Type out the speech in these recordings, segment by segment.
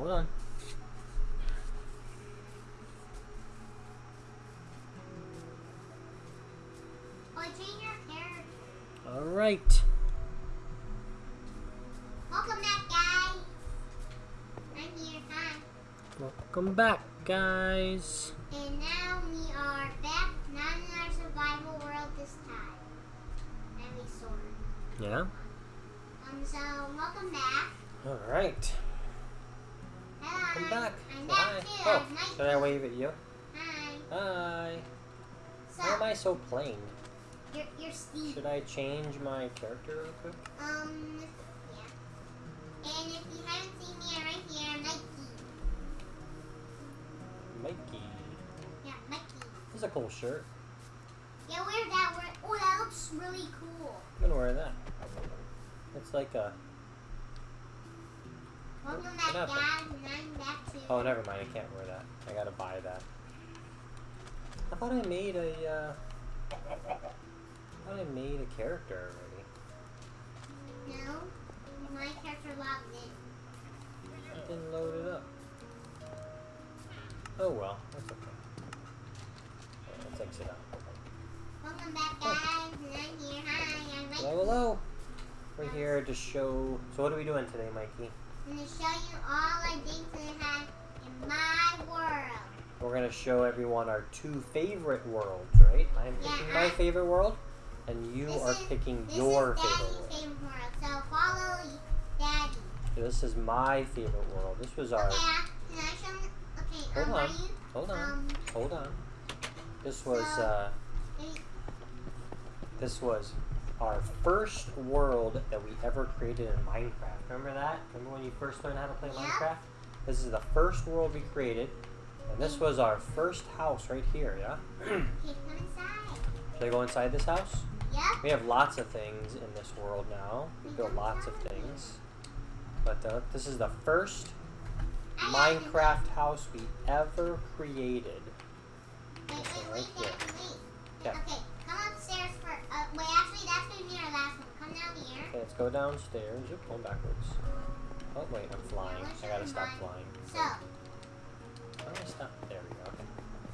Hold on. Oh, change your character. All right. Welcome back, guys. I'm here. Hi. Welcome back, guys. And now we are back, not in our survival world this time. And we sword. Yeah. Um, so welcome back. All right. Come back. I'm Say hi. Oh, should I wave at you? Hi. Hi. So, Why am I so plain? you're, you're Steve. Should I change my character real quick? Um, yeah. And if you haven't seen me, I'm right here. I'm Nike. Mikey. Yeah, Nike. This is a cool shirt. Yeah, wear that. Wear, oh, that looks really cool. I'm gonna wear that. It's like a. Oh, never mind. I can't wear that. I gotta buy that. I thought I made a. Uh, I thought I made a character already. No, my character logged in. I didn't load it up. Oh well, that's okay. Let's exit out. Welcome back, guys. And I'm here. Hi, I'm Nike. Hello, hello. We're here to show. So what are we doing today, Mikey? I'm going to show you all I that I have in my world. We're gonna show everyone our two favorite worlds, right? I'm Yeah, picking my favorite world, and you are is- picking your is favorite world. favorite world. So follow Daddy. This is my favorite world. This was our. Okay, I- can I show them? Okay, Hold um, on. you? Hold on. Um, Hold on. This was So- uh, this was our first world that we ever created in Minecraft. Remember that? Remember when you first learned how to play Yeah. Minecraft? This is the first world we created, and this was our first house right here. Yeah. okay, come inside. Should I go inside this house? Yep. We have lots of things in this world now. We built lots of things, but uh, this is the first I got you. Minecraft house we ever created. Wait, wait, wait. Daddy, wait. Yeah. Okay, come upstairs for. Uh, wait, actually, that's gonna be our last one. Come down here. Okay, let's go downstairs. Oop, going backwards. Oh wait, I'm flying. I gotta stop flying. So, How do I stop? There we go.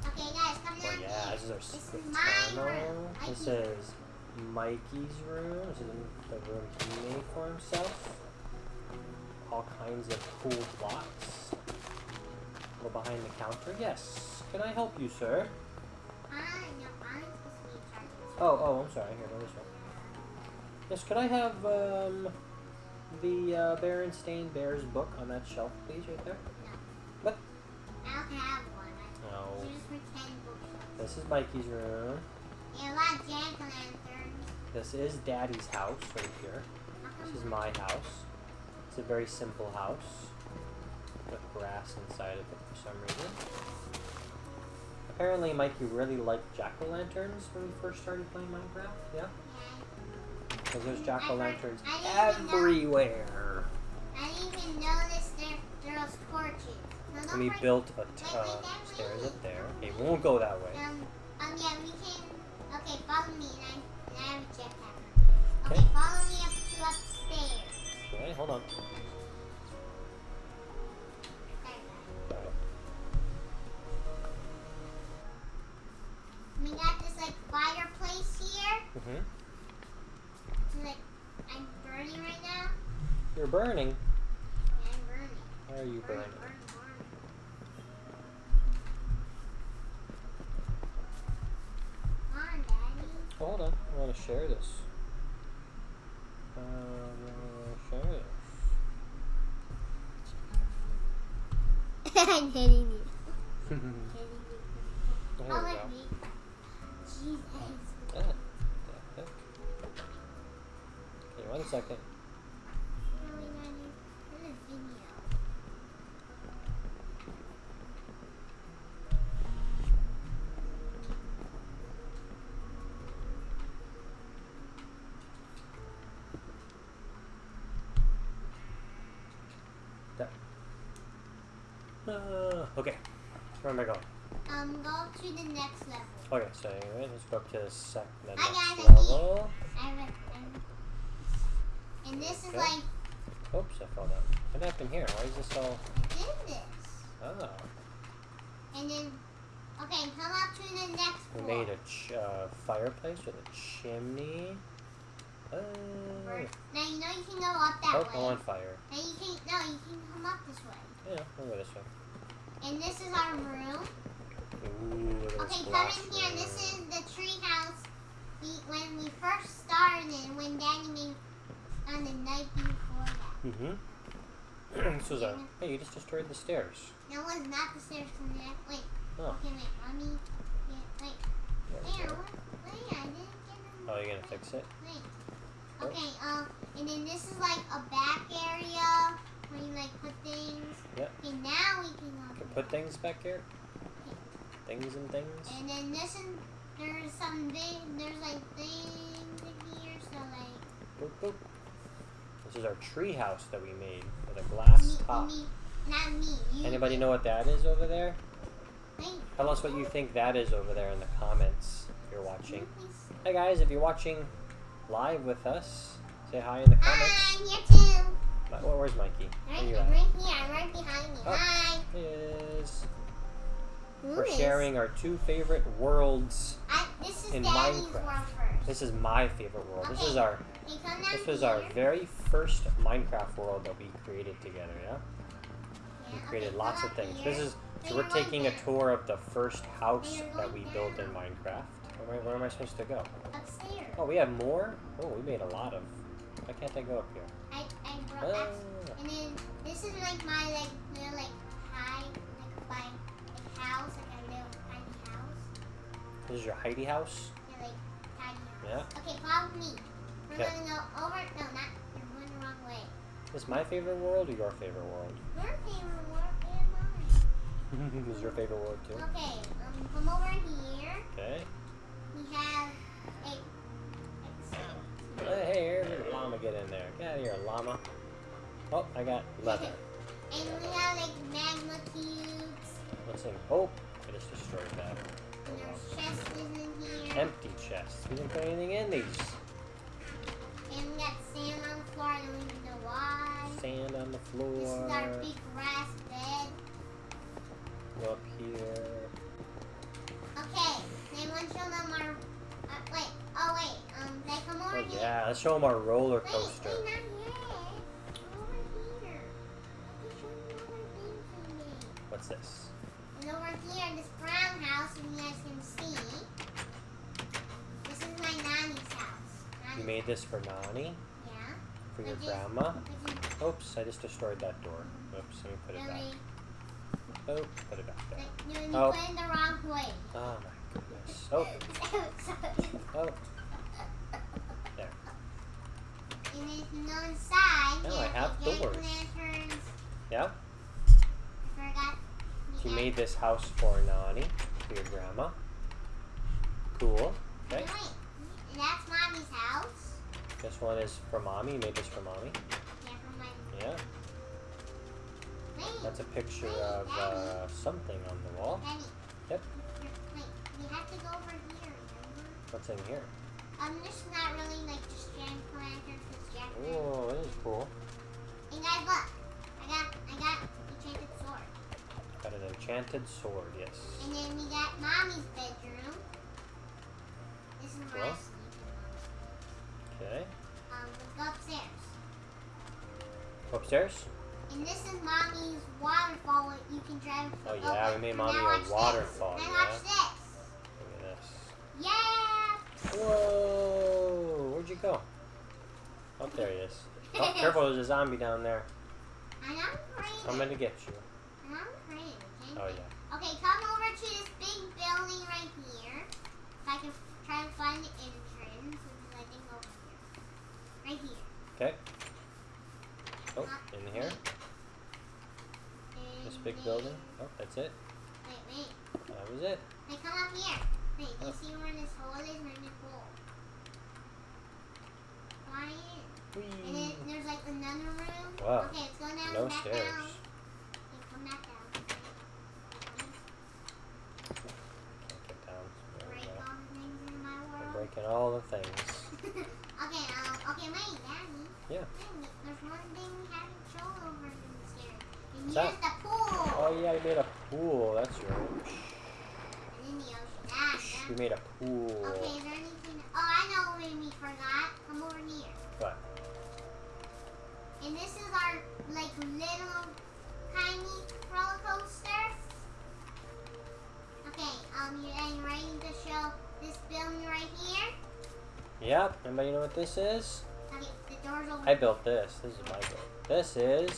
Okay. guys, come Oh yeah, here. this is our This secret my tunnel. room. This is Mikey's room. This is the room he made for himself. All kinds of cool blocks. Go behind the counter. Yes. Can I help you, sir? I know, I'm supposed to be in charge this. Oh, oh, I'm sorry. Here, go this way. Yes, could I have um, the uh, Berenstain Bears book on that shelf, please, right there? No. What? I don't have one. No. you just pretend bookshelf. This is Mikey's room. Yeah, a lot of jack o' lanterns. This is Daddy's house right here. This is my house. It's a very simple house with grass inside of it for some reason. Apparently, Mikey really liked jack o' lanterns when we first started playing Minecraft. Yeah, Yeah, because there's jack o' lanterns I know- everywhere. I didn't even notice there, there was torches. No, And we built a Wait, t- wait, uh, stairs up there. Okay, we won't go that way. Um, um, yeah, we can. Okay, follow me, and I, and I have a jetpack. Okay, Okay. follow me up to upstairs. Okay, hold on. We got this like fireplace here. Mhm. Like, I'm burning right now. You're burning. Yeah, I'm burning. Why are you Burn, burning? burn, burn. Come on, Oh, hold on. I want to share this. Um, I wanna share this. I'm hitting you. there Hitting you. we go. Jesus. Ah, the heck? Okay, one second. No, we got it. This is video. There. Uh, okay. Where am I going? Um, go to the next level. Okay, so anyway, let's go up to the sec the Hi, next guys, I'm level. I a, I'm- and this is Okay. like Oops, I fell down. What happened here? Why is this all? I didn't and then okay, come up to the next We floor. made a ch- uh, fireplace with a chimney. Oh, Now you know you can go up that oh, way. I'm on fire. Now you can no, you can come up this way. Yeah, we'll go this way. And this is our room. Ooh, Okay, come in here. This is the tree house. We, when we first started, when Daddy made on the night before that. Mm-hmm. this was. Hey, you just destroyed the stairs. No one's not the stairs from there. Wait. Oh. Okay, wait. Mommy. Yeah, wait. There Wait, go. what? Wait, I didn't get them. Oh, you're gonna fix it? Wait. Okay, um, and then this is like a back area where you like put things. Yep. Okay, now we can go. Can put things back here. Things and things. And then this is there's some big there's like things in here, so like Boop, boop. This is our tree house that we made with a glass me, top. me, not me. You, Anybody know what that is over there? Tell us what you think that is over there in the comments if you're watching. Hey guys, if you're watching live with us, say hi in the ah, comments. Hi, I'm here too. Where- Where's Mikey? Right, Where you at? right here. I'm right behind you. Oh. Hi. Is. Who We're is- sharing our two favorite worlds. I, this is in Minecraft. world first. This is my favorite world. This is our Hey, come down this was our very first Minecraft world that we created together, yeah? We created lots of things. This is So so we're taking a tour of the first house that we built in. Minecraft. Where, where am I supposed to go? upstairs. Oh, we have more? Oh, we made a lot of. Why can't I go up here? I, I brought Ah, and then this is like my like little like high like my like house like a little tiny house. this is your Heidi house? Yeah, like tiny house. Yeah. Okay, follow me. We're Okay. gonna go over. No, not. You're going the wrong way. Is my favorite world or your favorite world? Your favorite world and mine. is your favorite world too? Okay, um, come over here. Okay. We have a. Hey, here, did a llama get in there? Get out of here, llama. Oh, I got leather. And we have like magma cubes. What's in? Oh, I just destroyed that. And there's chests in here. Empty chests. We didn't put anything in these. And we got sand on the floor. I don't even know why. Sand on the floor. This is our big grass bed. Go up here. Okay, then once show them our. Uh, wait, oh wait, um, they come over Oh here. yeah, let's show them our roller coaster. wait, not yet. Over here. Let me show you other things we. What's this? And over here in this brown house, if you guys can see, this is my nanny's. You made this for Nani? Yeah. For your grandma? Oops, I just destroyed that door. Oops, let me put it back. Oh, put it back there. like, you, you Oh. put it the wrong way. Oh my goodness. Oh, oh. There. and if you go inside, you I have doors. lanterns. Yeah? I forgot. You Yeah. made this house for Nani, for your grandma. Cool. Okay. Wait, and that's mommy's house. This one is for mommy. You made this for mommy. Yeah, from my. Yeah. Wait, That's a picture of uh, something on the wall. Yep. You're- Wait, we have to go over here. Remember? What's in here? Um, this is not really like just jack lanterns. It's jack lanterns. Oh, this is cool. And guys, look, I got, I got enchanted sword. Got an enchanted sword, yes. And then we got mommy's bedroom. This is I Well. Upstairs? And this is mommy's waterfall. where You can drive. Oh, yeah, we made mommy a this. waterfall, Now yeah. watch this. Look at this. Yeah. Whoa! Where'd you go? Oh, there he is. Oh, careful, there's a zombie down there. And I'm crazy. Coming to get you. And I'm crazy. okay? Oh, yeah. Okay, come over to this big building right here. If I can try to find the entrance, which is I think over here. Right here. Okay. Oh, in here? This big building? Oh, that's it? Wait, wait. That was it. Hey, come up here. Wait, do you Oh. see where this hole is? Really cool. Fly in. And then there's like another room. Wow. Okay, let's go down No back stairs. down. Okay, come back down. Can't get down. There we Break go. all the things in my I'm world. breaking all the things. okay, um, okay, wait, Daddy. Yeah. There's one thing we haven't shown over stairs. And here's the pool. Oh, yeah, you made a pool. That's right. in the ocean. Ah, yeah. We made a pool. Okay, is there anything? Oh, I know what we forgot. Come over here. What? And this is our like little tiny roller coaster. Okay, um, you are you ready to show this building right here? Yep. Anybody know what this is? I built this. This is my build. This is.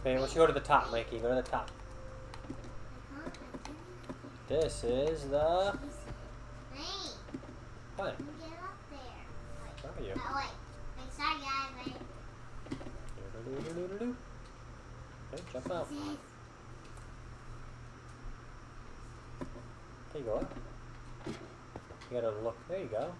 Okay, let's go to the top, Mikey. Go to the top. This is the. What? you there. Where are you? Oh, wait. Sorry guys. Wait. Okay, jump out. Is- Okay, go. You gotta look. There you go.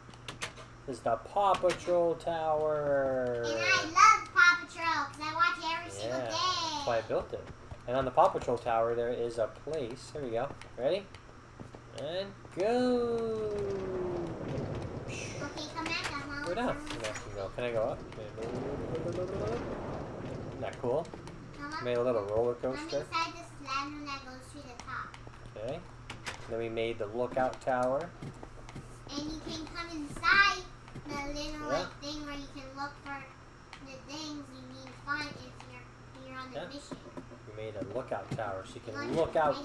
This is the Paw Patrol Tower. And I love Paw Patrol because I watch it every single Yeah, day. That's why I built it. And on the Paw Patrol Tower, there is a place. Here we go. Ready? And go. Okay, come back. I'm all Go down. around. Go. Can I go up? Isn't that cool? Come. Made a little roller I'm coaster. inside this ladder that goes to the top. Okay. Then we made the lookout tower. And you can come inside the little Yeah. like thing where you can look for the things you need to find if you're if you're on the Yeah. mission. We made a lookout tower so you Look, can look out. I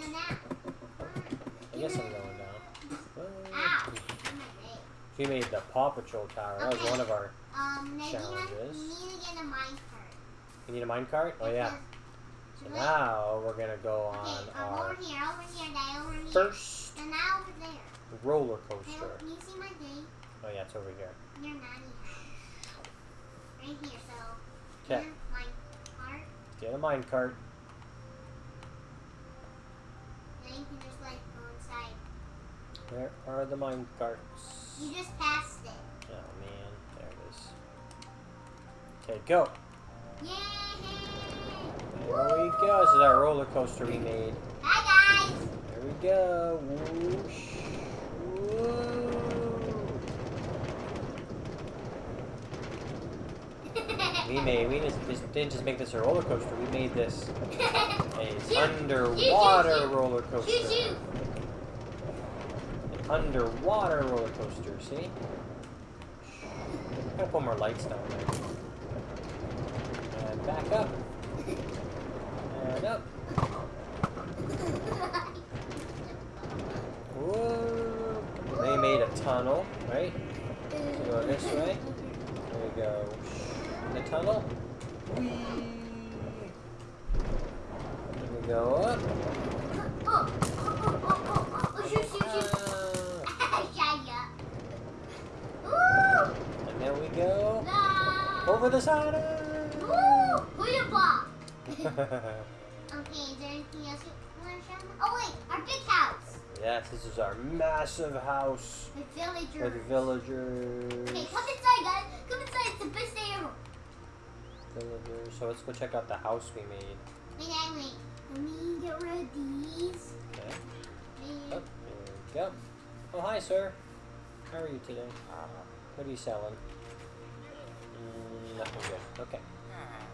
go guess I'm going down. Ow! Well, On my leg. We made the Paw Patrol tower. That was one of our. Um, Challenges. you need to get a mine card. You need a minecart? Oh yeah. So now we're gonna go Okay, on um, our over here, over here, Dad, over here. first And now over there. roller Hey, coaster. can you see my day? Oh yeah, it's over here. Nanny house. Right here, so. Okay. Mine. Get a minecart. Then you can just like go inside. Where are the mine carts? You just passed it. Oh man, there it is. Okay, go. Yay! There we go. This is our roller coaster we made. Hi guys! There we go. Whoosh. Woo. We made. We just, didn't just make this a roller coaster. We made this a underwater roller coaster. An underwater roller coaster. See? Gotta put more lights down there. And back up. And up. Whoa. They made a tunnel, right? So go this way. There we go. The tunnel. Whee. We go up. Oh, oh, oh, oh, oh, oh, shoot, shoot, shoot. Ah. Shut And then we go No! over the side. Woo! Okay, is there anything else you want to show me? Oh wait, our big house. yes, this is our massive house The villager. with villagers. Okay, come inside, guys. Come inside. It's the best day So let's go check out the house we made. Wait, wait, wait. Let me get rid of these. Okay. Oh, there we go. Oh, hi, sir. How are you today? What are you selling? Mm, nothing good. Okay.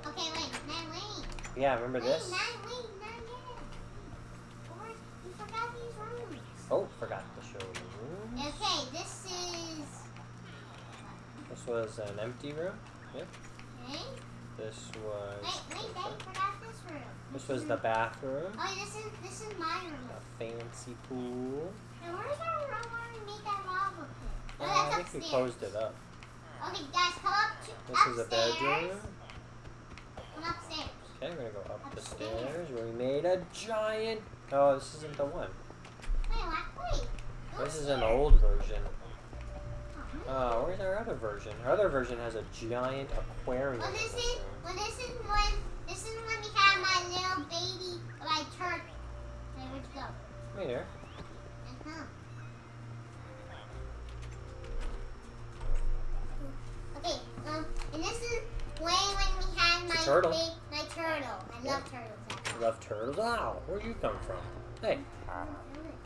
Okay, wait. Now wait. Yeah, remember Wait, this? now wait. Not yet. Or you forgot these rooms. Oh, forgot to show the room. Okay, this is. This was an empty room. Yep. Okay. This was. Wait, wait. Dad, forgot this room. This was the bathroom. Oh, this is this is my room. A fancy pool. And where's our room where we made that lava pit? Oh, Uh, that's I think we closed it up. Okay, guys, come up to This is a bedroom. Come upstairs. Okay, we're gonna go up the stairs where we made a giant. Oh, this isn't the one. Wait, what? Wait. This is an old version. Uh, where's our other version? Our other version has a giant aquarium. Well, this is well, this is when this is when we had my little baby, my turtle. Okay, where'd you go? Right here. Uh-huh. Okay, um, and this is when when we had my It's turtle. ba- my turtle. I Yeah. love turtles. Actually. Love turtles. Ow, where'd you come from? Hey,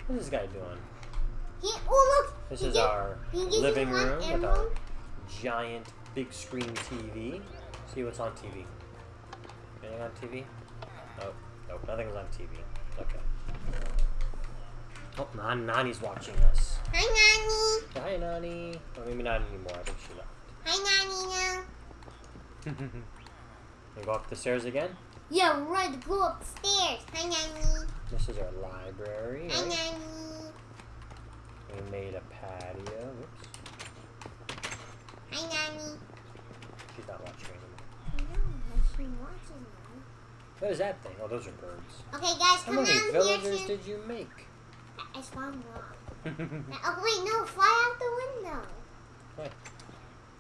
what's this guy doing? He, oh look! This is our he gave me living room with our giant big screen TV. See what's on TV. Anything on TV? Nope. Nope. Nothing's on TV. Okay. Oh, Nan Nani's watching us. Hi. Say Hi, Nani. Or maybe not anymore. I think she left. Hi, Nanny now. go up the stairs again. Yeah, to go upstairs. Hi, Nanny. This is our library. Hi, right? Nanny. We made a patio. Whoops. Hi, Nanny. She's not watching anymore. I know, she's watching now. What is that thing? Oh, those are birds. Okay, guys, How come many down here villagers did you make? I spawned wrong. Oh, wait, no, fly out the window. Why?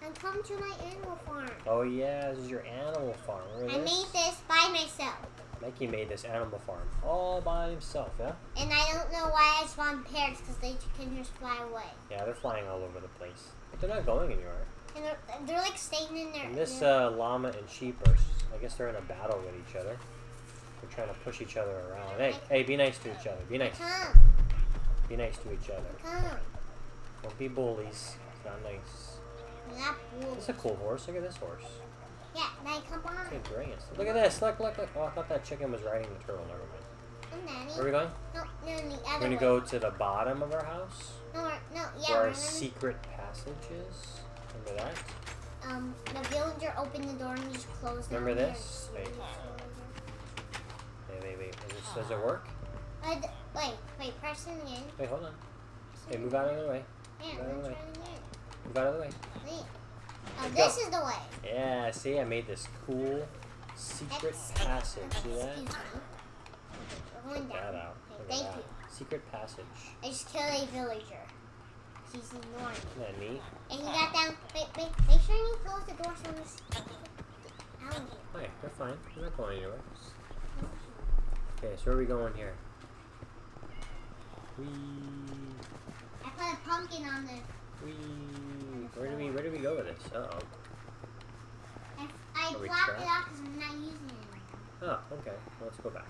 And come to my animal farm. oh yeah, this is your animal farm. Remember I this? made this by myself. Mikey made this animal farm all by himself, yeah? And I don't know why I spawned parrots, because they can just fly away. Yeah, they're flying all over the place. But they're not going anywhere. And they're, they're like staying in there. And this uh, llama and sheep are, I guess they're in a battle with each other. They're trying to push each other around. Hey, hey, be nice to each other. Be nice. Come, Be nice to each other. come. Don't be bullies. It's not nice. Not wolves. This is a cool horse. Look at this horse. Yeah, now come on. Brilliant. Look at this. Look, look, look. Oh, I thought that chicken was riding the turtle. Never mind. Where are we going? No, no, the We're going to way. go to the bottom of our house. No, we're, no, yeah, where we're our gonna, secret passage is. Remember that? um, the villager opened the door and just closed it. Remember this? Wait. Wait, wait, wait. Does it work? Uh, wait, wait, press it again. Wait, hold on. Hey, move out of the way. Yeah, By the let's way. try it again. Move out of the way. Wait. Oh, this is the way. Yeah, see, I made this cool secret passage. See that? Me. We're going Check that out. Look thank that. you. Secret passage. I just killed a villager. He's ignoring me. Isn't that neat? And he got down. Wait, wait, make sure you close the door so he's out of here. Oh, yeah, they're fine. They're not going anywhere. Okay, so where are we going here? Wee, I put a pumpkin on the. wee. Where do we, where do we go with this? Uh oh. I, I blocked trapped? it out because I'm not using it anymore. Oh, okay. Well, let's go back.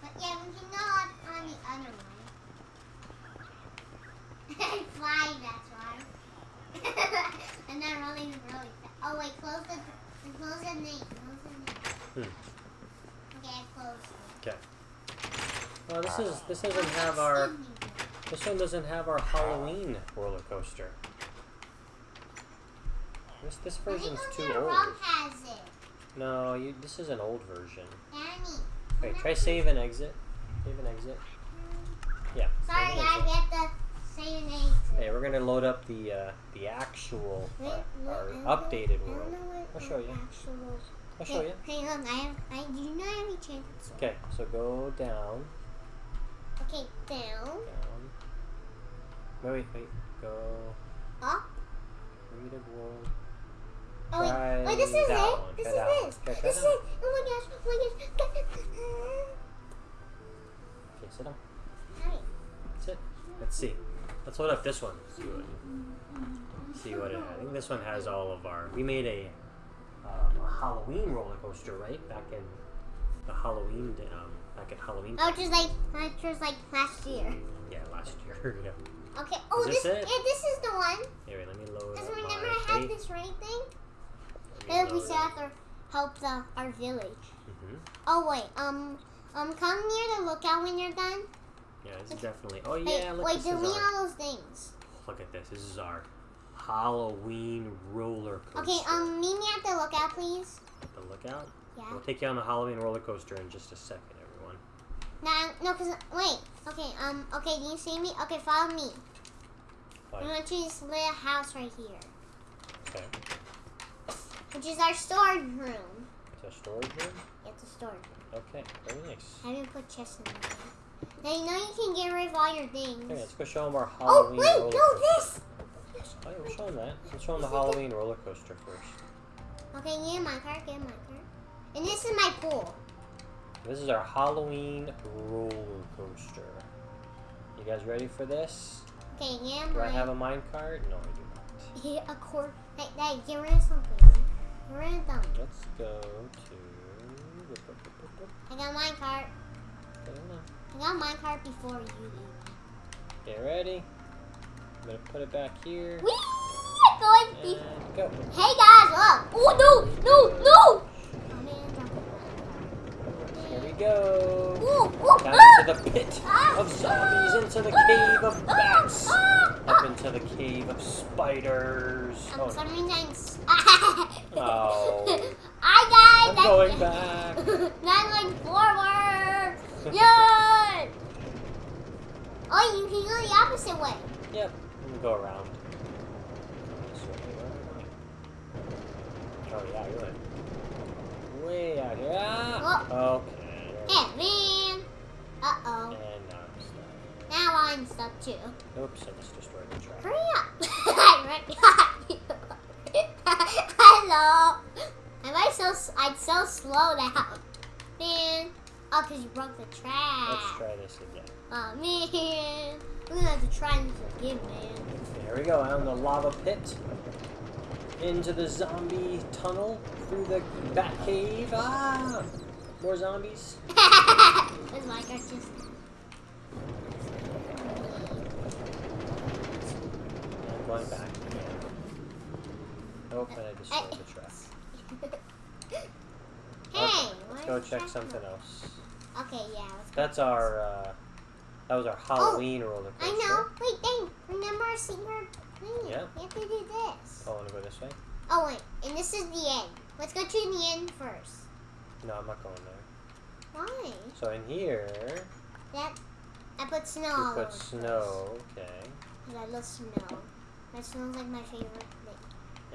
But yeah, we can go on, on the other one. Fly, that's why. and then running really fast. Oh wait, close the close the name. Close the name. Hmm. Okay, I closed. Okay. Well, this is this doesn't have our this one doesn't have our Halloween roller coaster. This this version's too old. Rob has it. No, you. This is an old version. Danny. Wait, try save and exit. Save and exit. Yeah. Sorry, save and I get the same name. Hey, we're gonna load up the uh, the actual uh, our updated world. I'll show you. I'll show you. Hey, look, I have. I do not have any chances? Okay, so go down, Okay, down, down. Wait, wait, wait. Go. up. Read a world. Oh wait, wait, this is it. This is one. this. This is it. Oh my gosh. Oh my gosh. Okay, sit down. Hi. Sit. Let's see. Let's load up this one. See what. See what it. Has. I think this one has all of our. We made a, um, a Halloween roller coaster, right? Back in the Halloween. day- Um, back at Halloween. Oh, just like, like, just like last year. Yeah, last year. yeah. Okay. Oh, Is this this. it? Yeah, this is the one. Here, let me load Because remember I had this right thing. And we up. have help the our village. Mhm. Oh wait, um, um, come near the lookout when you're done. Yeah, this is definitely. Oh Hey, yeah, look, wait, this delete all those things. Look at this. This is our Halloween roller coaster. Okay, um, meet me at the lookout, please. At the lookout. Yeah. We'll take you on the Halloween roller coaster in just a second, everyone. No, no, cause wait. Okay, um, okay, do you see me? Okay, follow me. Fine. I want you to just lay a house right here, Okay. Which is our storage room. It's a storage room. It's a storage room. Okay, very nice. I didn't put chests in there. Now you know you can get rid of all your things. Okay, let's go show them our oh, Halloween oh wait, no, this. Oh, yeah, we'll show them that. Let's show them the Halloween roller coaster first. Okay, get my card, get my card. And this is my pool. This is our Halloween roller coaster. You guys ready for this? Okay, get Do. I have a mine card? No, I do not. Yeah, a cord. Hey, hey, get rid of something. Get rid of them. Let's go to. I got my card. I got my card before you. Get ready. I'm gonna put it back here. Whee! Going be- And go. Hey guys, look! Oh no, no, no! Oh man, drop it. Here we go. Ooh, ooh, Time ah, to the pit of zombies, into the cave of bats, up into the cave of spiders. Um, Oh, some I'm Oh. Hi I'm guys! going back. Not going forward! Yay! oh, you can go the opposite way. Yep, I'm go around. Oh yeah, you went way out here. Ah! Okay. Hey, man! Uh-oh. And now I'm stuck. Now I'm stuck too. Oops, I just destroyed the track. Hurry up! I got you. Hello. Am I so? I'm so slow now. Man. Oh, cause you broke the trap. Let's try this again. Oh man. We're gonna have to try this again, man. There we go, out in the lava pit. Into the zombie tunnel. Through the bat cave. Ah! More zombies. That's my just. I'm going back. Oh, and I destroyed the track. Hey. Let's go check something else. Okay, yeah. That's our, uh, that was our Halloween roller coaster. I know. Wait, dang. Remember our secret thing? Yeah. We have to do this. Oh, I wanna go this way? Oh wait, and this is the end. Let's go to the end first. No, I'm not going there. Why? So in here, That I put snow all put snow, okay. place. 'Cause I love snow. That smells like my favorite.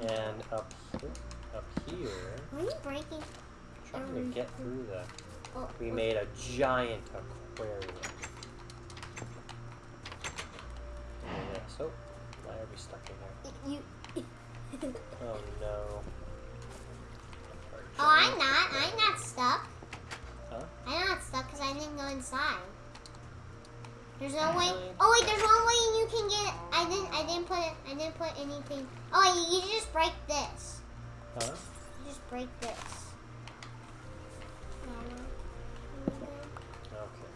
And up here, up here, Why are you breaking? trying to get through the, Oh, oh. we oh, made a giant aquarium. Yeah, so, why are we stuck in here? You. Oh no. Oh, I'm not. I'm not stuck. Huh? I'm not stuck because I didn't go inside. There's no way. Oh wait, there's one way you can get. I didn't. I didn't put. I didn't put anything. Oh, you, you just break this. Huh? You just break this. Um, okay.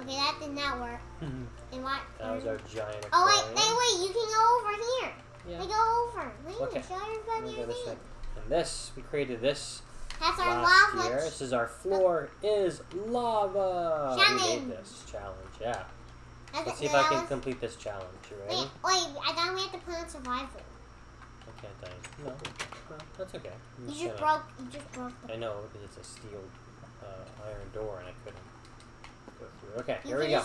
Okay, that did not work. And what? that was our um, giant aquarium. Oh wait, wait, wait! You can go over here. Yeah. They go over. Wait, Okay. show everybody your thing. And this, we created this That's our last lava. year. This is our floor is lava. We made this challenge, yeah. That's Let's see if I can complete this challenge. You ready? Wait, wait! I thought we had to put on survival. I can't die. No, no, that's okay. I'm You just broke. You just broke the. I know because it's a steel uh, iron door and I couldn't go through. Okay, You here we go.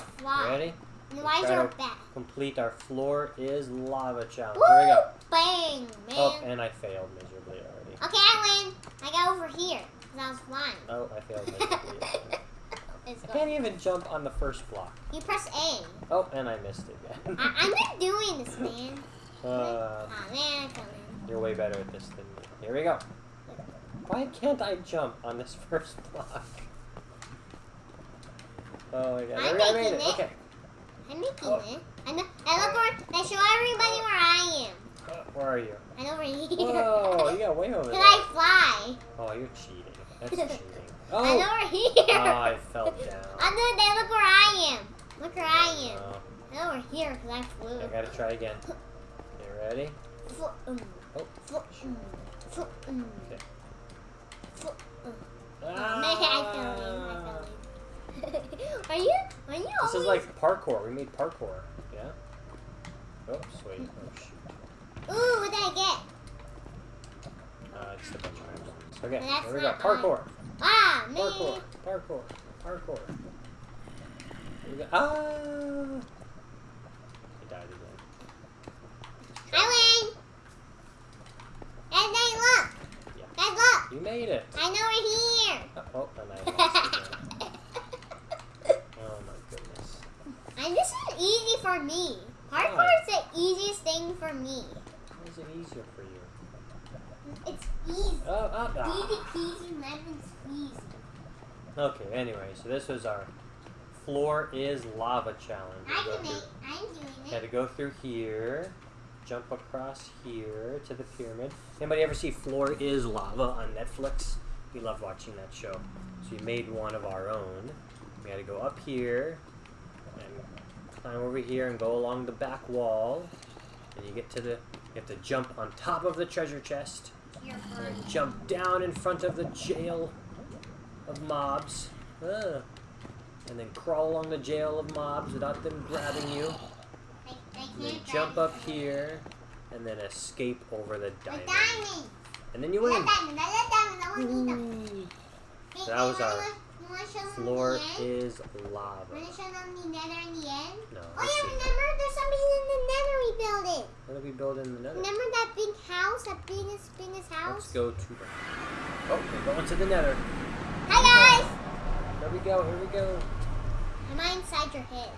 Ready? And why is your back? Complete our floor is lava challenge. Woo! Here we go. Bang, man. Oh, and I failed miserably already. Okay, I win. I got over here because I was flying. Oh, I failed I can't even jump on the first block. You press A. Oh, and I missed it again. I, I'm not doing this, man. uh, oh man, you're way better at this than me. Here we go. Why can't I jump on this first block? Oh my god. I'm Here we go, I made making it. it. Okay. I'm making Oh. it. I know. I look where. I show everybody where I am. Uh, where are you? I'm over here. Whoa, you got way over Can there. I fly? Oh, you're cheating. That's cheating. Oh, I'm Oh, over here. oh I fell down. I'm doing that. Look where I am. Look where I am. Oh, I'm over here because I flew. I gotta try again. You ready? Fl- um, Oh. fl- um, fl- um, Okay. fl- um. Ah! Oh, I fell in. I fell in. are you? Are you This is like parkour. We made parkour. Yeah? Oops, wait. Oh, shoot. Ooh, what did I get? Uh, just a bunch of items. Okay, That's here we go. Parkour. Ah, man. Parkour. Parkour. Parkour. Here we go. Ah! I died again. I win. And then look. Yeah. Guys, look. You made it. I know we're here. Oh, oh and I lost again. Oh my goodness. and this is easy for me. Hardcore Why? is the easiest thing for me. Is it easier for you? It's easy. Oh, oh, ah. Easy peasy lemon squeezy. Okay, anyway, so this was our floor is lava challenge. I can make. I'm doing it. Had to go through here, jump across here to the pyramid. Anybody ever see Floor is Lava on Netflix? We love watching that show. So we made one of our own. We had to go up here and climb over here and go along the back wall. And you get to the, you have to jump on top of the treasure chest Here and for jump down in front of the jail of mobs. Ah. and then crawl along the jail of mobs without them grabbing you. And then jump up here, and then escape over the The diamond. And then you win. love diamond. I love diamond. I want to eat them. Ooh. That was our wanna- You want to show them Floor is lava. Want to show them the nether in the end? No, Oh yeah, remember? There's something in the nether we built it. What did we build in the nether? Remember that big house? That biggest, biggest house? Let's go to the. Oh, we're going to the nether. Hi guys! Here we go. Here we go. Am I inside your head?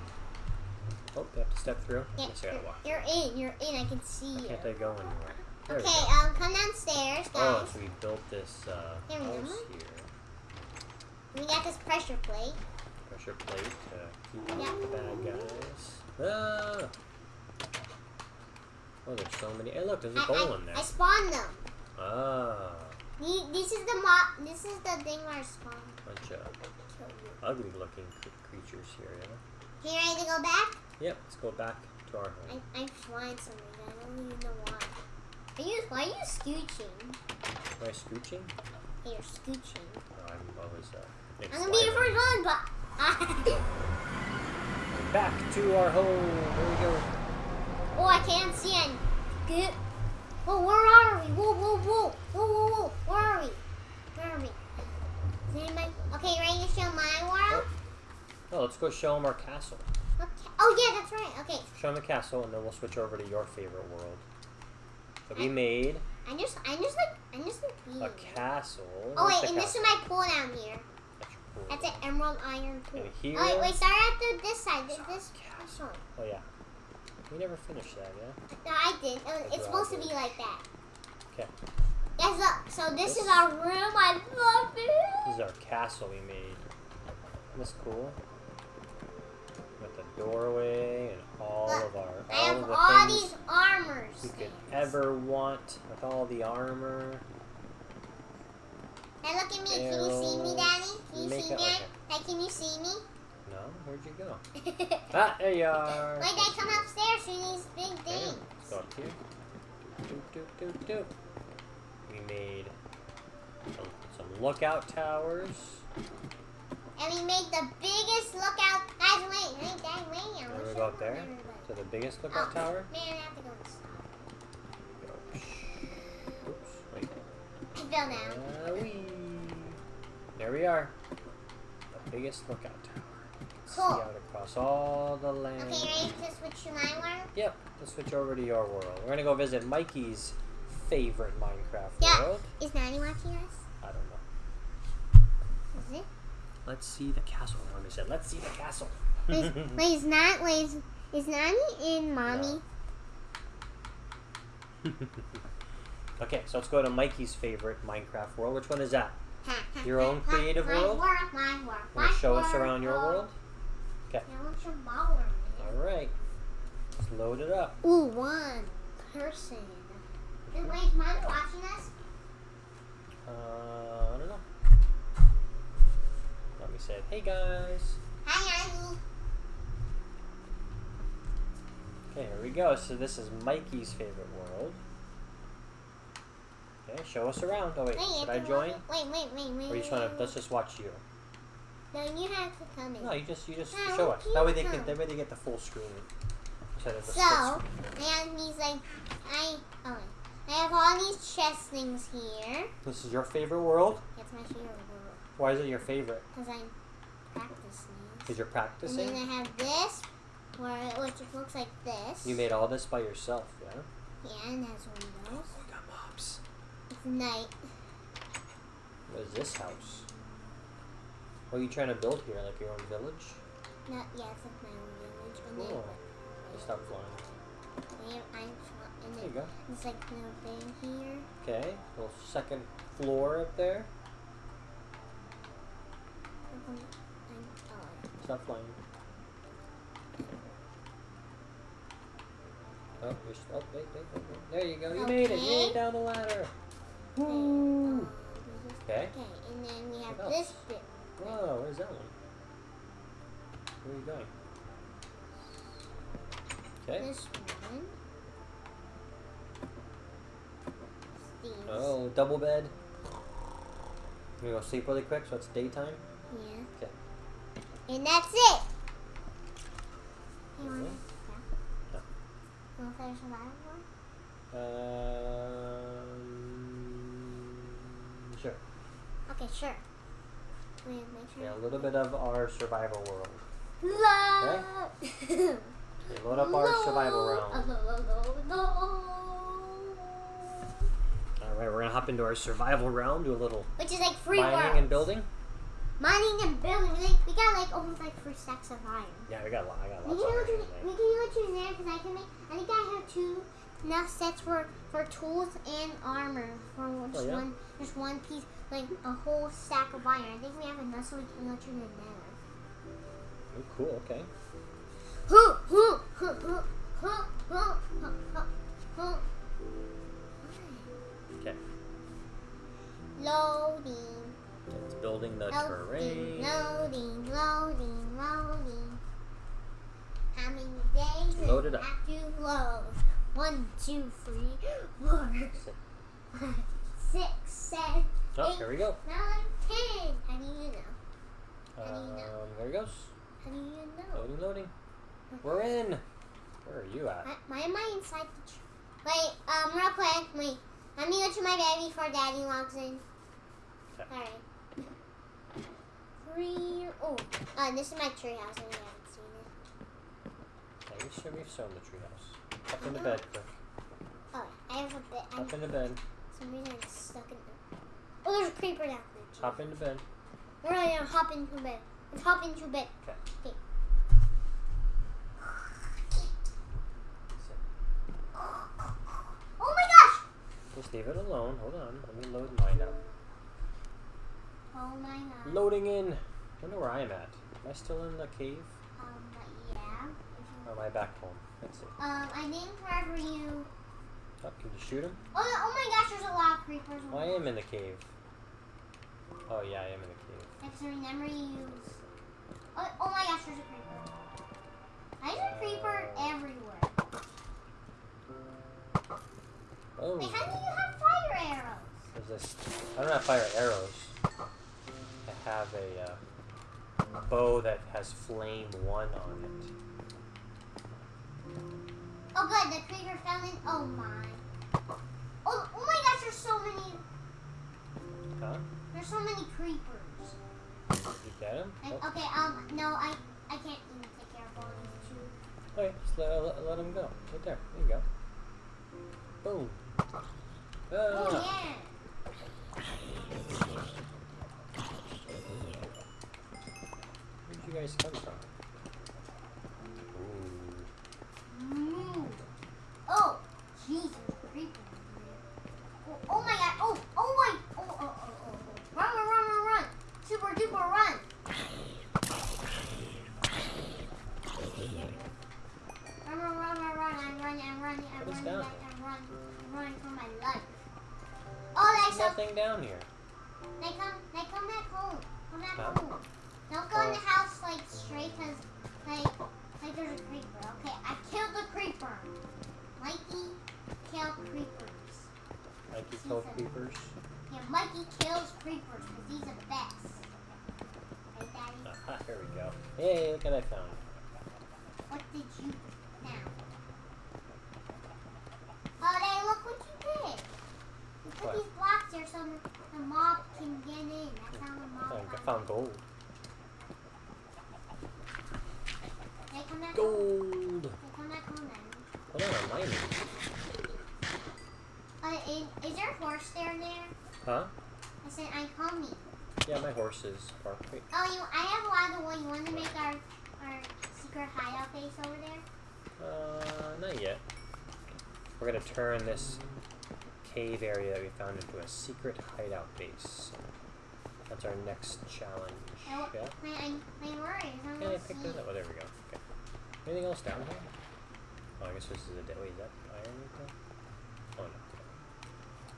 Oh, you have to step through. Yeah, Yes, I gotta walk. you're, in. You're in. I can see you. Can't I go anywhere? There Okay, um, come downstairs, Oh, guys. so we built this uh, house here. We got this pressure plate. Pressure plate to keep Yeah. out the bad guys. Ah! Oh, there's so many. Hey, look, there's a I, goal I, in there. I spawned them. Ah, This is the mo- This is the thing where I spawned. bunch of ugly-looking creatures here. Yeah. Here, ready to go back? Yep. Let's go back to our I, home. I'm flying something. I don't even know why. Are you? Why are you scooching? Am I scooching? Hey, you're scooching. No, I'm always uh. I'm gonna be your first one, but. Back to our home. Here we go. oh, I can't see any. Good. Oh, where are we? Whoa, whoa, whoa, whoa, whoa, whoa. Where are we? Where are we? Is anybody? Okay, ready to show my world? Oh, let's go show them our castle. Okay. Oh yeah, that's right. Okay, Show them the castle, and then we'll switch over to your favorite world. So we made I just, I just like, I just like a castle. Oh Where's wait, and this is castle? my pool down here. That's pool. That's an emerald iron pool. Here- Oh wait, wait, start at the, this side. This, this, Castle. this one. Oh yeah. We never finished that, yeah. No, I did. Uh, I it's supposed to be like that. Okay. Yes, look. So this, This- is our room. I love it. This is our castle we made. Isn't cool? Doorway and all Look, of our I all have of the all things these armors. you could ever want with all the armor. Now look at me. Can you see me, Daddy? Can you see me? Like, can you see me? No, where'd you go? Ah, there you are. I come upstairs through these big things. Let's go up here. Doop, doop, doop, doop. We made some, some lookout towers. And we made the biggest lookout. Guys, wait, wait, Dad, wait. I There wanna we show go up there to the biggest lookout Oh, tower. Man, I have to. Go. Oops, wait. I fell down. Uh, wee. There we are. The biggest lookout tower. Cool. See out across all the land. Okay, ready to switch to my world? Yep. Let's switch over to your world. We're gonna go visit Mikey's favorite Minecraft Yeah. world. Is Nanny watching us? I don't know. Is it? Let's see the castle. Mommy said, "Let's see the castle." Wait, wait, is not wait, is, is Nanny in mommy? okay, so let's go to Mikey's favorite Minecraft world. Which one is that? Ha, ha, Your own creative my world? world? My world. Want my to show us around your world? Yeah, I want your ball around All right. Let's load it up. Ooh, one person. Is, wait, is mommy watching us? Uh, I don't know. Let me say, hey guys. Hi, Nanny. Okay, here we go. So this is Mikey's favorite world. Okay, show us around. Oh wait, Wait, should I join? Wait, wait, wait, wait. Or you just want to? Let's just watch you. No, you have to come in. No, you just you just No, show us. That way they can. That way they get the full screen. Instead of the So, and he's like, I, oh. I have all these chest things here. This is your favorite world. That's my favorite world Why is it your favorite? because I'm practicing. Because you're practicing. And then I have this, where which looks like this. You made all this by yourself, yeah? Yeah, and it has windows. we got mobs. It's night. What is this house? What are you trying to build here? Like your own village? Not yeah, it's like my own village. Cool. Just stop flying. I'm, and There you go. it's like no thing here. Okay, little second floor up there. Oh, Stop flying. Oh, you're oh, wait, wait, wait, wait. There you go. You made it. You made it down the ladder. okay. Woo. This is- Okay. Okay, and then we have this else? bit. Whoa, where's that one? Where are you going? Okay. This one. These. Oh, double bed. You gonna go sleep really quick so it's daytime? Yeah. Okay. And that's it. You to? Yeah. To play a survival one? Um, sure. Okay, sure. Wait, make sure. Yeah, a little bit of our survival world. Love. Okay, load up our survival realm. All right, we're gonna hop into our survival realm. Do a little Which is like free mining world. and building mining and building. We, like, we got like almost like three stacks of iron. Yeah, we got a lot. I got a lot. We can, look, we can look to there because I can make. I think I have two enough sets for for tools and armor for oh, just oh, yeah. one just one piece like a whole stack of iron. I think we have enough so we can go to the nether. Oh, cool. Okay. Okay. Loading building the loading, terrain. loading, loading, loading. How many days does Load it up. have to load? One, two, three, four, five, six, seven, Oh, eight, here we go. nine, ten. How do you know? How do you know? Um, there it goes. How do you know? Loading, loading. We're in. Where are you at? Why, am I inside the tree? Wait, um, real quick, wait. Let me go to my bed before Daddy logs in. Okay. Alright. Three. Oh, uh, this is my tree house, and we haven't seen it. Yeah, we should we've shown the treehouse. Up in the bed, quick. Oh, I have a bed. Up into bed. for some reason I'm stuck in the. Oh, there's a creeper down there. Hop into bed. Alright, gonna hop into bed. Let's hop into bed. Okay. Okay. Oh my gosh! Just leave it alone. Hold on. Let me load mine up. Oh my god. Loading in. wonder where I'm at. Am I still in the cave? Um, but yeah. Or am I back home? Let's see. um, I think wherever you. Oh, can you shoot him? Oh, oh my gosh, there's a lot of creepers. Oh, I am in the cave. Oh, yeah, I am in the cave. Because remember you use. Oh, oh my gosh, there's a creeper. There's a creeper everywhere. Oh, Wait, how do you have fire arrows? there's this. I don't have fire arrows. Have a uh, bow that has flame one on it. Oh, good, the creeper fell in. Oh my. Oh, oh my gosh, there's so many. Huh? There's so many creepers. You get? Like, Oh, okay, um, no, I, I can't even take care of all these two. okay, just let, let, let him go. Right there. There you go. Boom. Oh Ah. yeah. You guys come from? Mm. Oh, Jesus, creeper. Oh, oh my god. Oh, oh my. Oh, oh, oh, oh, oh. Run, run, run, run, run. Super duper run. Run, run, run, run, run. I'm running, I'm running, I'm running, down I'm running, I'm running for my life. Oh, There's nothing down here. they come, they come back home. Come back Huh? home. Don't go in the house like straight, cause like, like there's a creeper. Okay, I killed the creeper. Mikey, kill creepers. Mikey killed creepers. Yeah, Mikey kills creepers because he's the best. Right, Daddy? Here we go. Hey, look what I found. What did you found? Oh, Daddy, look what you did. You put What? these blocks here so the, mob can get in. That's how the mob I think I got found gold. in. They come back home. Gold! They come back home then. Hold on, I'm mining. Uh, is, is there a horse there there? Huh? I said, I call me. Yeah, my horse is parked. Wait. Oh, you, I have a lot of wood. You want to make our, our secret hideout base over there? Uh, not yet. We're gonna turn this cave area that we found into a secret hideout base. That's our next challenge. Oh, Yeah? My, I, my worries. I'm Yeah, I gonna picked see. those up. Oh, there we go. Anything else down here? Oh, I guess this is a dead. Wait, is that iron right there? Oh, no.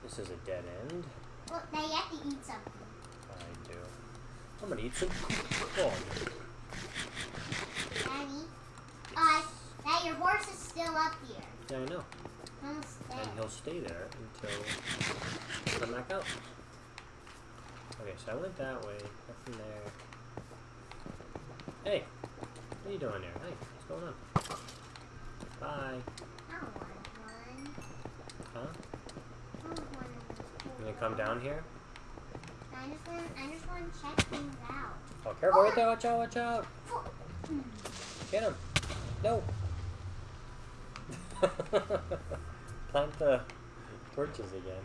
This is a dead end. Well, now you have to eat something. I do. I'm gonna eat some corn. Daddy. Uh, that your horse is still up here. Yeah, I know. Almost And dead. he'll stay there until I come back out. Okay, so I went that way. Nothing there. Hey, what are you doing there? Hey, what's going on? Bye. I don't want one. Huh? I don't want one. You gonna come down here? I just want. I just want to check things out. Oh, careful right there. Watch out, watch out. Get him. No. Plant the torches again.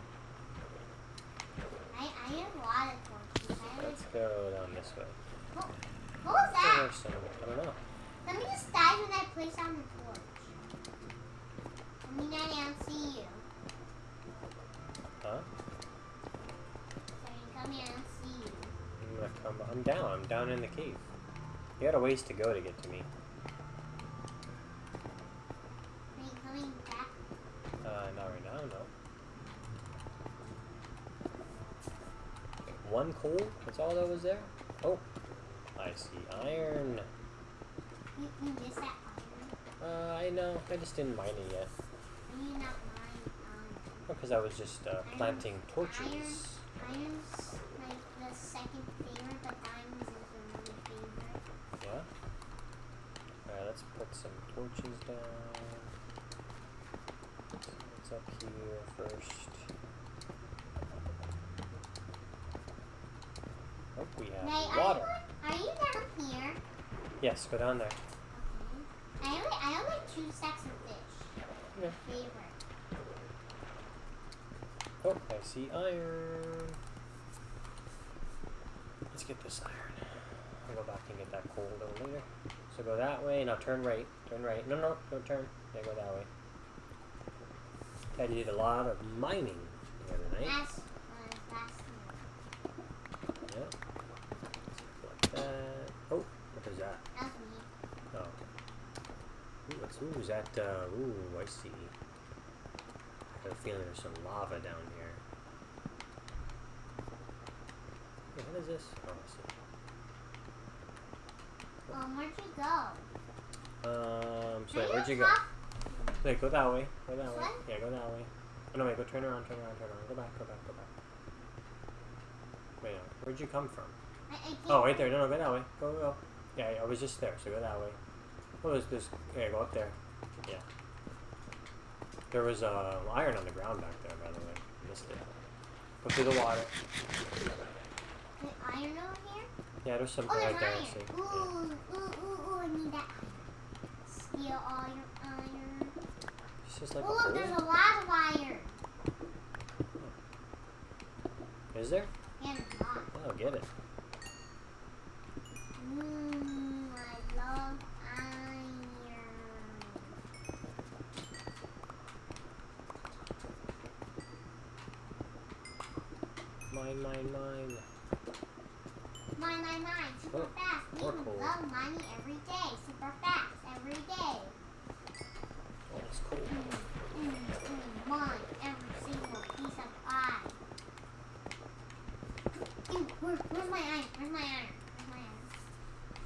I I have a lot of torches. Let's go down this way. What was Oh, that? I don't know. Let me just die when I place down the torch. I mean, I don't see you. Huh? You come here, I don't see you. I'm gonna come. I'm down. I'm down in the cave. You got a ways to go to get to me. Are you coming back? Uh, not right now, no. One coal? That's all that was there? Oh, I see iron. You, you missed that iron. Uh, I know. I just didn't mine it yet. Not mine? Um, Because I was just uh, planting torches. iron's like the second favorite, but diamonds is the really favorite. Yeah? Alright, let's put some torches down. What's up here first? Oh, we have Nay, are water. you, are you down here? Yes, go down there. Okay. I only, I only like two stacks of fish. Yeah. Favorite. Oh, I see iron. Let's get this iron. I'll go back and get that coal a little later. So go that way. Now turn right. Turn right. No, no, don't turn. Yeah, go that way. I did a lot of mining the other night. Ooh, is that, uh, ooh, I see. I have a feeling there's some lava down here. Hey, what is this? Oh, I see. Um, where'd you go? Um, so where'd you go? Wait, go that way. Go that way. way? Yeah, go that way. Oh, no, wait, go turn around, turn around, turn around. Go back, go back, go back. Wait, no, where'd you come from? I, I. Oh, right there. No, no, go that way. Go, go. Yeah, I was just there, so go that way. Oh, there's this. Yeah, go up there. Yeah. There was uh, iron on the ground back there, by the way. Missed it. Go through the water. The iron over here? Yeah, there's something Oh, there's right there. I iron. see. Ooh, Yeah. ooh, ooh, ooh, I need that. Steal all your iron. It's just like oh, a look, there's a lot of iron. Is there? Yeah, there's a lot. Oh, get it. Mmm, I love iron. Mine, mine, mine. Mine, mine, mine. Super Oh, fast. We more love money every day. Super fast every day. Oh, it's cool. Mm, mm, mm, mine every single piece of. Ew, where, where's my iron? Where's my iron? Where's my iron?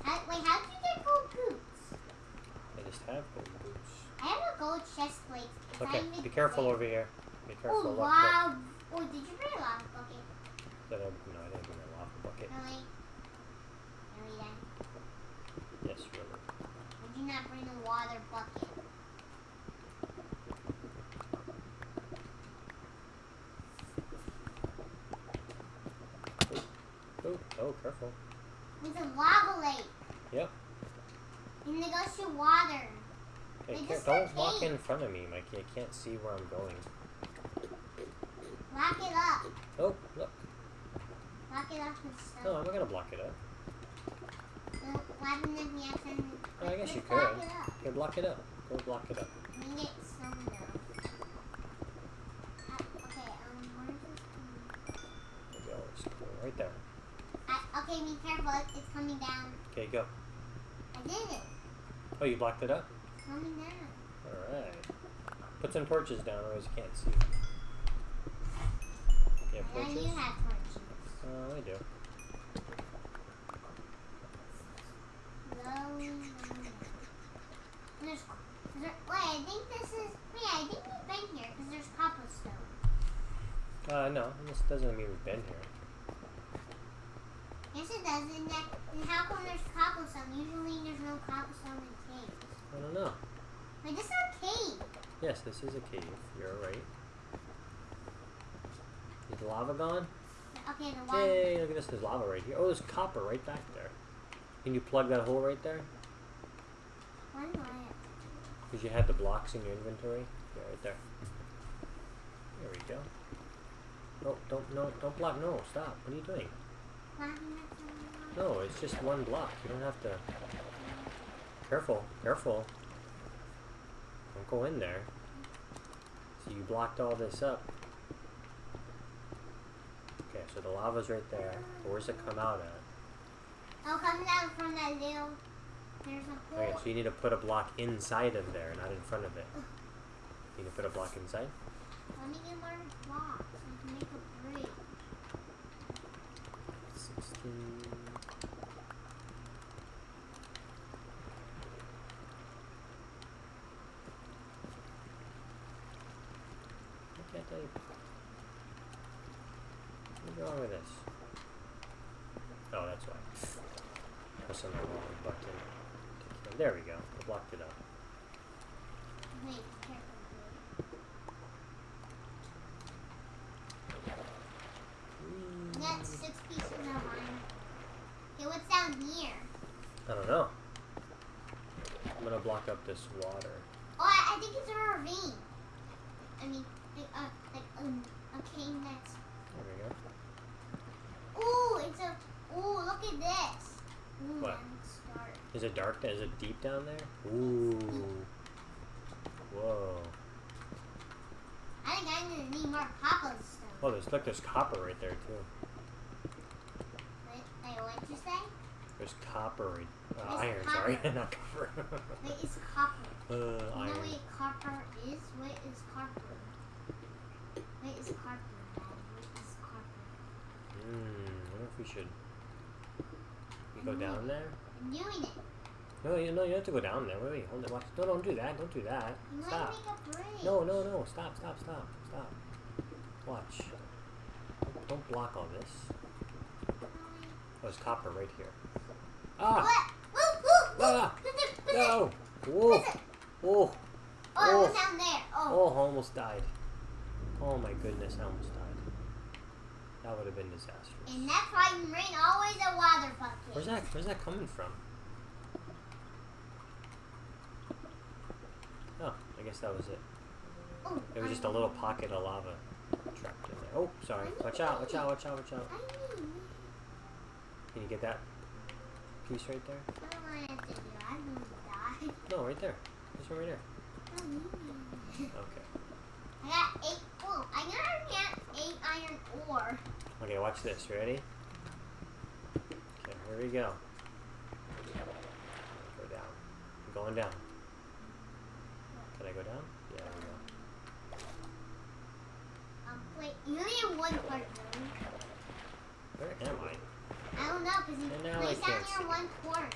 How, wait, how did you get gold boots? I just have gold boots. I have a gold chest plate. Okay, be careful clear. over here. Be careful. Oh wow! Oh, did you bring a lava bucket? That I, no, I didn't bring a lava bucket. Really? Really then? Yes, really. Would you not bring a water bucket? Oh, oh, careful. It's a lava lake. Yep. And it goes to water. Hey, Like, can't, this is don't walk in front of me, Mikey. I can't see where I'm going. Lock it up. Oh, look. Lock it with stuff. No, I'm not gonna block it up. Well, if we accidentally... Oh, I guess you could. it up. Okay, block it up. Go block it up. We get some though. Uh, okay, um, where's this coming? Maybe I'll just go right there. I, okay, be careful. It's coming down. Okay, go. I did it. Oh, you blocked it up? It's coming down. Alright. Put some torches down, otherwise you can't see. You have torches? Oh, I do. Slowly, slowly. There's, there, wait, I think this is. Wait, I think we've been here because there's cobblestone. Uh, no, this doesn't mean we've been here. Yes, it does. And, that, and how come there's cobblestone? Usually there's no cobblestone in caves? I don't know. Wait, this is a cave. Yes, this is a cave. You're right. Is lava gone? Okay, the water. Yay, look at this. There's lava right here. Oh, there's copper right back there. Can you plug that hole right there? One wire. Because you had the blocks in your inventory. Yeah, right there. There we go. No, don't, no, don't block. No, stop. What are you doing? No, it's just one block. You don't have to. Careful, careful. Don't go in there. So you blocked all this up. So the lava's right there. But where's it come out at? Oh, come out from that little. There's a Okay, so you need to put a block inside of there, not in front of it. You need to put a block inside? Let me get more blocks. I can make a bridge. 16. Why can't I? What's wrong with this? Oh, that's why. Pressing the wrong button. to kill- There we go. I blocked it up. Wait, careful. Whee! I got six pieces of iron. Okay, what's down here? I don't know. I'm gonna block up this water. Oh, I, I think it's a ravine. I mean, like, uh, like um, a cave that's. There we go. Ooh, it's a. Ooh, look at this. Ooh, What? Is it dark? Is it deep down there? Ooh. Whoa. I think I'm gonna need more cobblestone. Oh, there's look. There's copper right there too. Wait, wait, what'd you say? There's copper. right- Uh, iron. Sorry, copper. not copper. Wait, it's copper. uh, You know iron. what copper is? What is copper? What is copper? What is copper? Hmm. I wonder if we should. We go down there? I'm doing it. No, you no, you have to go down there. Wait, wait, hold it. Watch. No, don't do that. Don't do that. I'm Stop. make a bridge. No, no, no. Stop, stop, stop, stop. Watch. Don't block all this. Oh, there's copper right here. Ah! Ah! No! Whoa! listen. Oh! Oh, it Oh. was down there. Oh. Oh, I almost died. Oh my goodness, I almost died. That would have been disastrous. And that's why rain always a water bucket. Where's that? Where's that coming from? Oh, I guess that was it. Oh, It was just a little pocket of lava trapped in there. Oh, sorry. Watch out! Watch out! Watch out! Watch out! Can you get that piece right there? I don't want to do that. I'm going to die. No, right there. This one right there. I need it. Okay. I got eight. Oh, I gotta get eight iron ore. Okay, watch this. Ready? Okay, here we go. Go down. I'm going down. Can I go down? Yeah, there we go. Um, wait, you only have one part. Where am I? I don't know, because you And placed down can't one torch.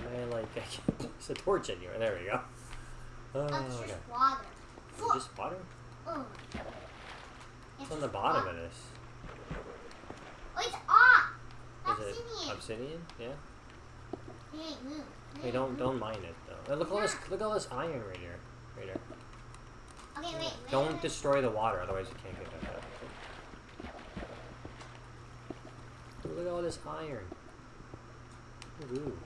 I like I can't place a torch anywhere? There we go. Oh, Oh, it's okay. just water. Is just water? Oh. It's on the bottom of this. Oh, it's off. Is it Obsidian. obsidian? Yeah. Hey, move. Hey, don't don't mine it though. Uh, Look at all this look at all this iron right here. Right here. Okay, wait. wait Don't wait. destroy the water, otherwise you can't get that back. Look at all this iron. Ooh.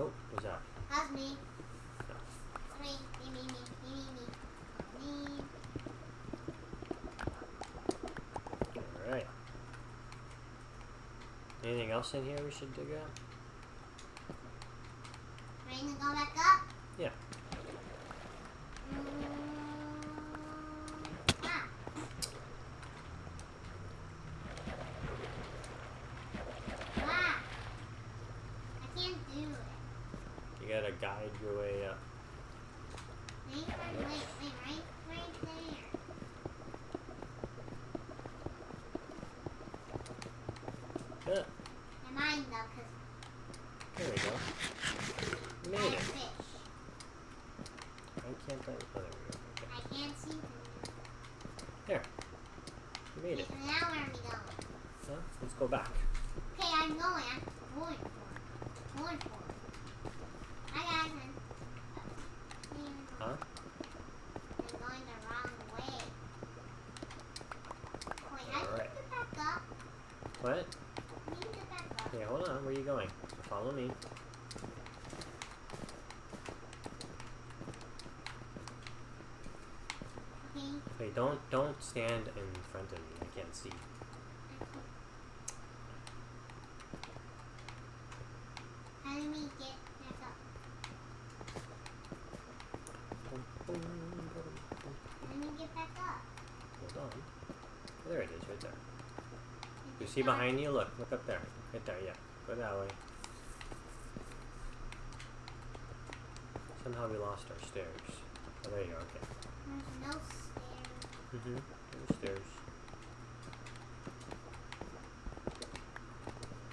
Oh, what's that? That's me. That's me. Me, me, me, me, me, me. Me. Alright. Anything else in here we should dig up? Ready to go back up? Yeah. Mm, ah. Ah. I can't do it. You gotta guide your way up. Wait, wait, wait, wait, right, right there. Yeah, I mind though, because there we go. You I made have it. fish. Why can't I? Oh, there we go. Okay. I can't see through. There. You made it. Now where are we going? Huh? Let's go back. Okay, I'm going. I'm going for it. Going for it. Hi guys. I'm, Huh? I'm going the wrong way. Wait, I need Alright. to get back up. What? I need to get back up. Okay, hold on. Where are you going? Follow me. Okay. Wait, don't don't stand in front of me. I can't see. How do we get back up? How do we get back up? Hold on. There it is, right there. You Is see it dark? Behind you? Look, look up there. Right there, yeah. Go that way. Somehow we lost our stairs. Oh, there you go, okay. There's no stairs. Mm-hmm. There's stairs.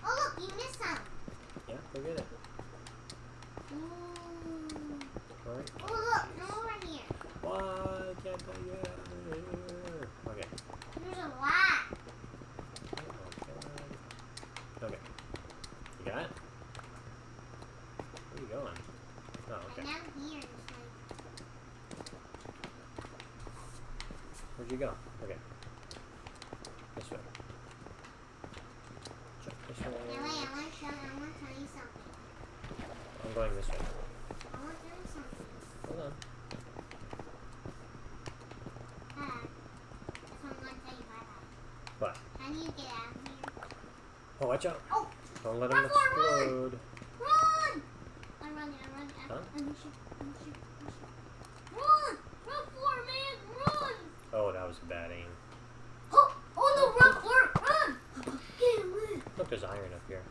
Oh look, you missed some. Yeah, go get it. Ooh. Alright. Oh look, no over here. Why can't I get out of here? Okay. There's a lot. Oh my god. Okay. You got it? Where are you going? Oh, okay. And down here is like Where'd you go? Okay. This way. Check this Yeah, wait, way. I want to show I want to tell you something. I'm going this way. I want to tell you something. Hold on. Dad, that's what I'm going to tell you bye bye. What? How do you get out of here? Oh, watch out. Oh, Don't let him Run run! explode. run! I'm running, I'm running. I'm, Huh? I'm shoot, I'm shoot, I'm shoot. Run! Run for it, man! Run! Oh, that was a bad aim. Oh, oh no, run for it! Run! Get away! Look, there's iron up here.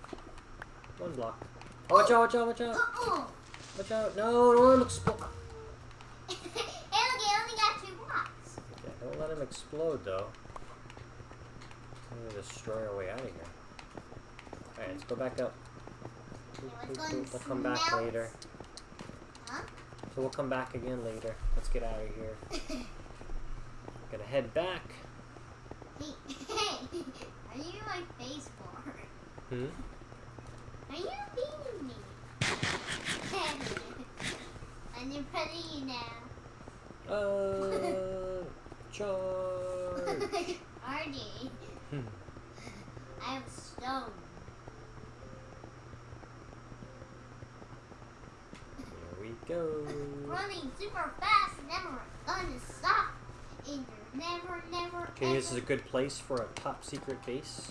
One block. Oh, oh, watch out, watch out, watch out. Uh-oh! Watch out. No, don't let him explode. hey, look, I only got two blocks. Okay, don't let him explode, though. I'm gonna destroy our way out of here. Alright, let's go back up. Okay, Boop, let's boop, go boop. We'll come back later. Huh? So we'll come back again later. Let's get out of here. Gonna head back. Hey, hey, are you my face for? Hmm? Are you beating me? I'm in front of you now. Uh, charge. Artie, Hmm. I am. Here we go. Running super fast, never gonna stop. And you're never, never, Okay, ever this is a good place for a top secret base.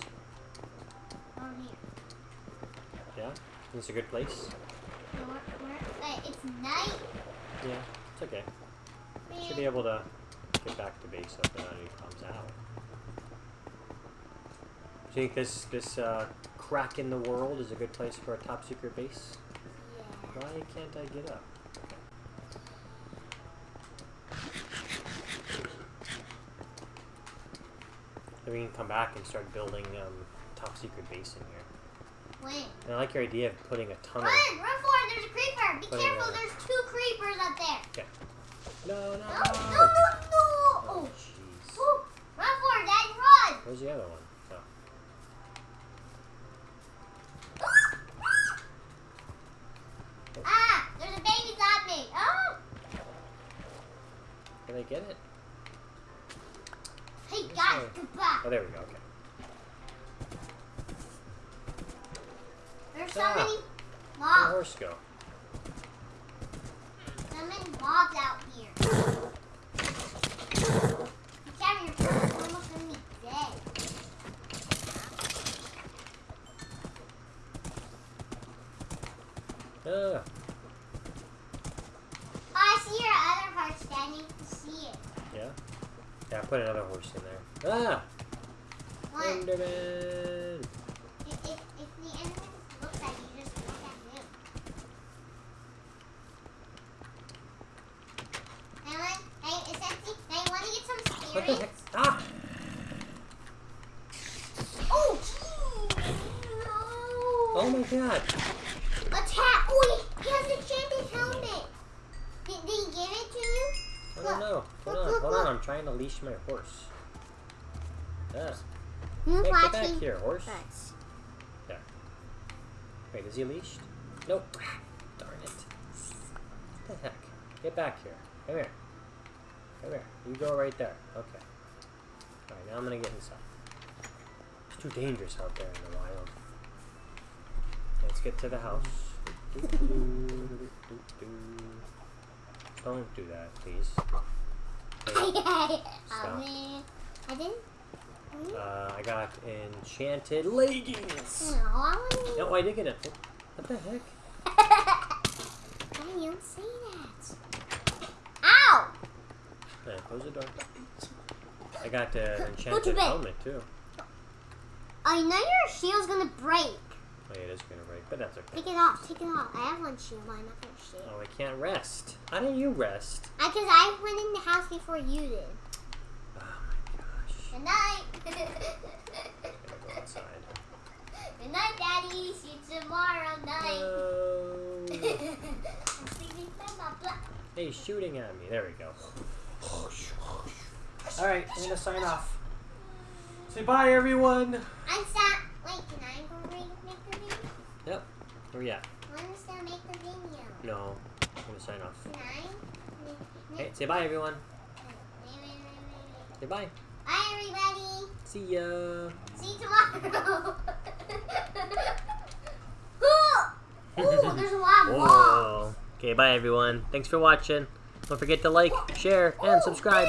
on here. Yeah? This is a good place? So we're, we're, wait, it's night. Yeah, it's okay. Man. Should be able to get back to base up and he comes out. Do you think this this uh, crack in the world is a good place for a top secret base? Yeah. Why can't I get up? Then we can come back and start building um, top secret base in here. When? And I like your idea of putting a tunnel. Run! Run for it! There's a creeper! Be careful! in. There's two creepers up there! No, no, No! no. No! No! No! Oh, Oh! jeez. Ooh, Run for it, Daddy! Run! Where's the other one? Oh. Ah! There's a baby zombie! Oh! Can I get it? Hey guys, goodbye! Oh, there we go. Okay. There's so Ah. many Where'd the horse go? So many mobs out here. Gavin, your phone's almost gonna be dead. Ah, Oh, I see your other horse, Daddy. I see it. yeah. Yeah, I put another horse in there. Ah, What? Enderman. If, if, if the enemy looks at you, just look at him. Ellen, hey, it's empty. Hey, want to get some What the spirits? heck? Ah! Oh, gee. No. Oh my god! Attack! Oh, he, he has a champion helmet. Did, did he give it to you? I don't know. Hold Look, on, look, hold on. look. I'm trying to leash my horse. Ah. Who's Hey, get back here, horse. Us. Wait, is he leashed? Nope. Darn it. What the heck? Get back here. Come here. Come here. You go right there. Okay. Alright, now I'm gonna get inside. It's too dangerous out there in the wild. Let's get to the house. Don't do that, please. Okay, oh Stop. man, I didn't. Uh, I got enchanted leggings. No, I want No, I did get it. What the heck? I don't say that. Ow! Yeah, close the door. I got uh, an enchanted helmet too. I know your shield's gonna break. Oh, yeah, it is gonna break, but that's okay. Take it off. Take it off. I have one shoe, I'm not gonna shield. Oh, I can't rest. How do you rest? I, cause I went in the house before you did. Oh my gosh. Good night. Go outside. Good night, Daddy. See you tomorrow night. No. I'm sleeping by my blah. hey, shooting at me. There we go. All right, I'm gonna sign off. Say bye, everyone. I'm sad. Wait, can I go re- make the video? Yep. Where you at? I want to still make the video. No. I'm gonna sign off. Can I? Hey, say bye, everyone. Wait, wait, wait, wait, wait. Say bye. Bye, everybody. See ya. See you tomorrow. Ooh, there's a lot more. Whoa. Okay, bye, everyone. Thanks for watching. Don't forget to like, share, and subscribe.